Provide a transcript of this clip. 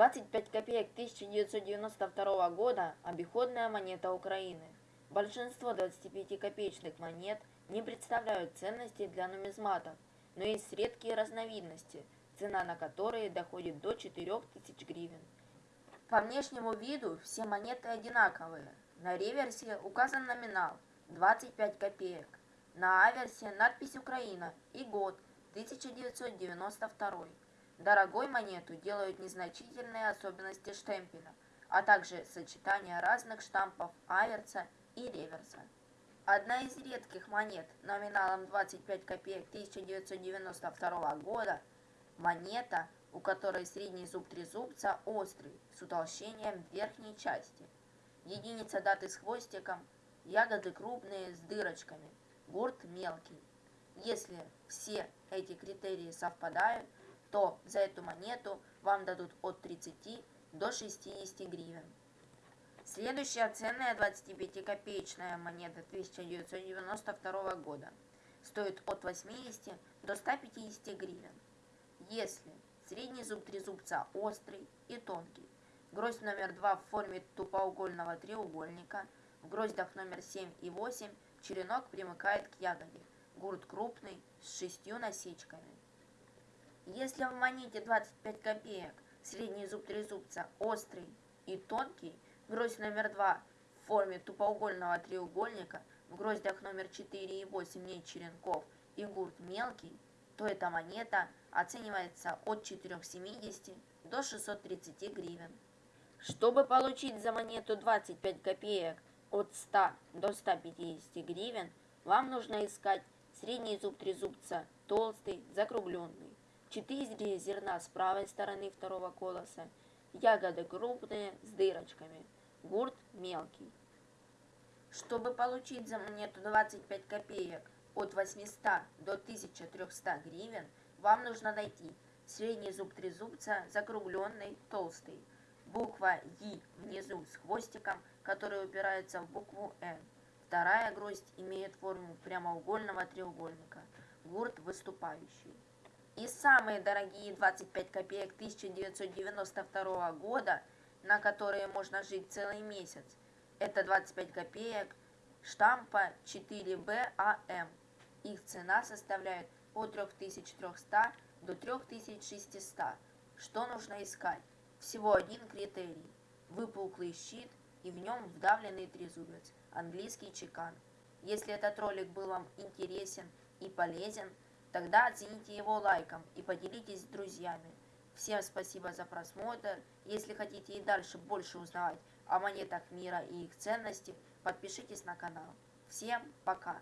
25 копеек 1992 года – обиходная монета Украины. Большинство 25-копеечных монет не представляют ценности для нумизматов, но есть редкие разновидности, цена на которые доходит до 4000 гривен. По внешнему виду все монеты одинаковые. На реверсе указан номинал – 25 копеек. На аверсе надпись «Украина» и год – 1992. Дорогой монету делают незначительные особенности штемпеля, а также сочетание разных штампов аверса и реверса. Одна из редких монет номиналом 25 копеек 1992 года – монета, у которой средний зуб трезубца острый, с утолщением верхней части. Единица даты с хвостиком, ягоды крупные с дырочками, гурт мелкий. Если все эти критерии совпадают – то за эту монету вам дадут от 30 до 60 гривен. Следующая ценная 25-копеечная монета 1992 года стоит от 80 до 150 гривен. Если средний зуб трезубца острый и тонкий, гроздь номер 2 в форме тупоугольного треугольника, в гроздях номер 7 и 8 черенок примыкает к ягоде, гурт крупный с шестью насечками. Если в монете 25 копеек средний зуб трезубца острый и тонкий, гроздь номер 2 в форме тупоугольного треугольника, в гроздях номер 4 и 8 нет черенков и гурт мелкий, то эта монета оценивается от 470 до 630 гривен. Чтобы получить за монету 25 копеек от 100 до 150 гривен, вам нужно искать средний зуб трезубца толстый, закругленный. Четыре зерна с правой стороны второго колоса, ягоды крупные с дырочками, гурт мелкий. Чтобы получить за монету 25 копеек от 800 до 1300 гривен, вам нужно найти средний зуб трезубца, закругленный, толстый, буква И внизу с хвостиком, который упирается в букву Н. Вторая гроздь имеет форму прямоугольного треугольника, гурт выступающий. И самые дорогие 25 копеек 1992 года, на которые можно жить целый месяц, это 25 копеек штампа 4BAM. Их цена составляет от 3300 до 3600. Что нужно искать? Всего один критерий. Выпуклый щит и в нем вдавленный трезубец, английский чекан. Если этот ролик был вам интересен и полезен, Тогда оцените его лайком и поделитесь с друзьями. Всем спасибо за просмотр. Если хотите и дальше больше узнавать о монетах мира и их ценности, подпишитесь на канал. Всем пока!